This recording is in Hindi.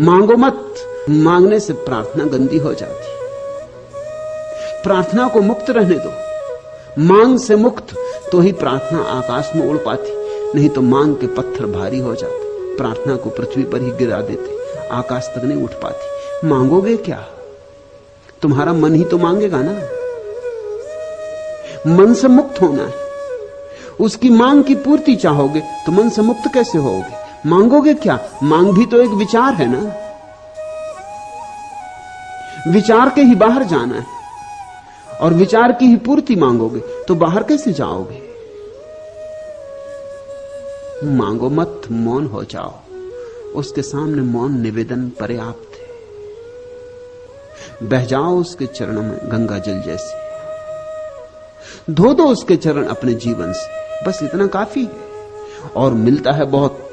मांगो मत। मांगने से प्रार्थना गंदी हो जाती। प्रार्थना को मुक्त रहने दो। मांग से मुक्त तो ही प्रार्थना आकाश में उड़ पाती, नहीं तो मांग के पत्थर भारी हो जाते। प्रार्थना को पृथ्वी पर ही गिरा देते, आकाश तक नहीं उठ पाती। मांगोगे क्या? तुम्हारा मन ही तो मांगेगा ना। मन से मुक्त होना है। उसकी मांग की पूर्ति चाहोगे तो मन से मुक्त कैसे होगे? मांगोगे क्या? मांग भी तो एक विचार है ना? विचार के ही बाहर जाना है। और विचार की ही पूर्ति मांगोगे तो बाहर कैसे जाओगे? मांगो मत, मौन हो जाओ। उसके सामने मौन निवेदन पर्याप्त है। बह जाओ उसके चरणों में, गंगा जल जैसे। धो दो उसके चरण अपने जीवन से। बस इतना काफ़ी है। और मिलता है बहुत।